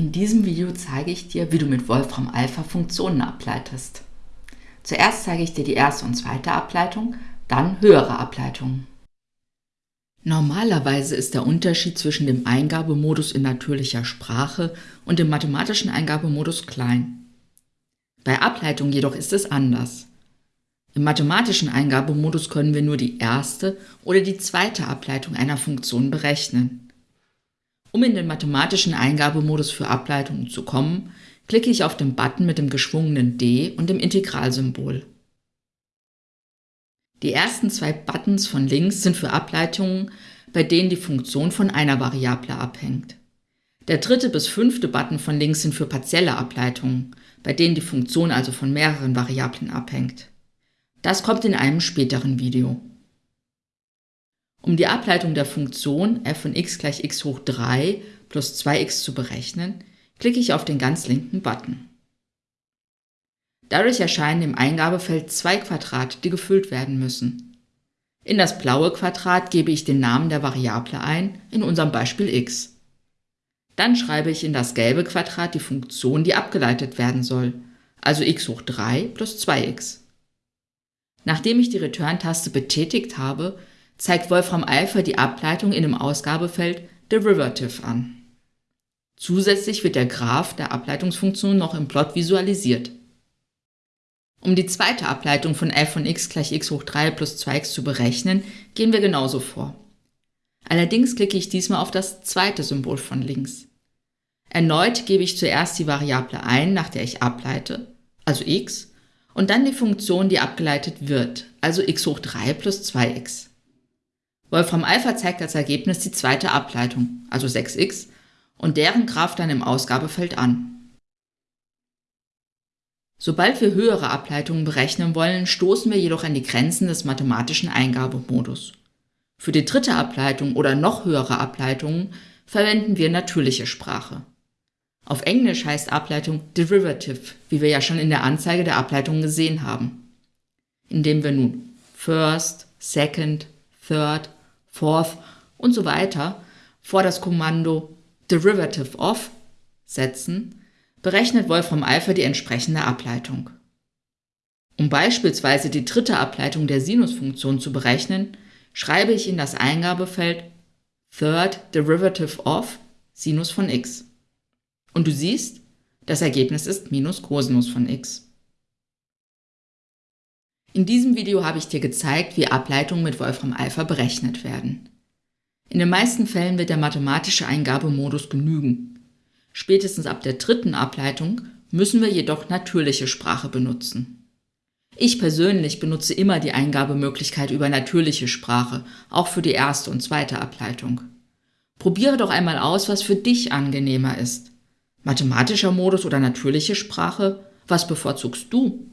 In diesem Video zeige ich dir, wie du mit Wolfram Alpha Funktionen ableitest. Zuerst zeige ich dir die erste und zweite Ableitung, dann höhere Ableitungen. Normalerweise ist der Unterschied zwischen dem Eingabemodus in natürlicher Sprache und dem mathematischen Eingabemodus klein. Bei Ableitung jedoch ist es anders. Im mathematischen Eingabemodus können wir nur die erste oder die zweite Ableitung einer Funktion berechnen. Um in den mathematischen Eingabemodus für Ableitungen zu kommen, klicke ich auf den Button mit dem geschwungenen D und dem Integralsymbol. Die ersten zwei Buttons von links sind für Ableitungen, bei denen die Funktion von einer Variable abhängt. Der dritte bis fünfte Button von links sind für partielle Ableitungen, bei denen die Funktion also von mehreren Variablen abhängt. Das kommt in einem späteren Video. Um die Ableitung der Funktion f von x gleich x hoch 3 plus 2x zu berechnen, klicke ich auf den ganz linken Button. Dadurch erscheinen im Eingabefeld zwei Quadrate, die gefüllt werden müssen. In das blaue Quadrat gebe ich den Namen der Variable ein, in unserem Beispiel x. Dann schreibe ich in das gelbe Quadrat die Funktion, die abgeleitet werden soll, also x hoch 3 plus 2x. Nachdem ich die Return-Taste betätigt habe, zeigt Wolfram Alpha die Ableitung in dem Ausgabefeld Derivative an. Zusätzlich wird der Graph der Ableitungsfunktion noch im Plot visualisiert. Um die zweite Ableitung von f von x gleich x hoch 3 plus 2x zu berechnen, gehen wir genauso vor. Allerdings klicke ich diesmal auf das zweite Symbol von links. Erneut gebe ich zuerst die Variable ein, nach der ich ableite, also x, und dann die Funktion, die abgeleitet wird, also x hoch 3 plus 2x. Wolfram Alpha zeigt als Ergebnis die zweite Ableitung, also 6x, und deren Graph dann im Ausgabefeld an. Sobald wir höhere Ableitungen berechnen wollen, stoßen wir jedoch an die Grenzen des mathematischen Eingabemodus. Für die dritte Ableitung oder noch höhere Ableitungen verwenden wir natürliche Sprache. Auf Englisch heißt Ableitung Derivative, wie wir ja schon in der Anzeige der Ableitung gesehen haben. Indem wir nun First, Second, Third fourth und so weiter vor das Kommando derivative of setzen, berechnet Wolfram Alpha die entsprechende Ableitung. Um beispielsweise die dritte Ableitung der Sinusfunktion zu berechnen, schreibe ich in das Eingabefeld third derivative of Sinus von x. Und du siehst, das Ergebnis ist minus Cosinus von x. In diesem Video habe ich dir gezeigt, wie Ableitungen mit Wolfram Alpha berechnet werden. In den meisten Fällen wird der mathematische Eingabemodus genügen. Spätestens ab der dritten Ableitung müssen wir jedoch natürliche Sprache benutzen. Ich persönlich benutze immer die Eingabemöglichkeit über natürliche Sprache, auch für die erste und zweite Ableitung. Probiere doch einmal aus, was für dich angenehmer ist. Mathematischer Modus oder natürliche Sprache? Was bevorzugst du?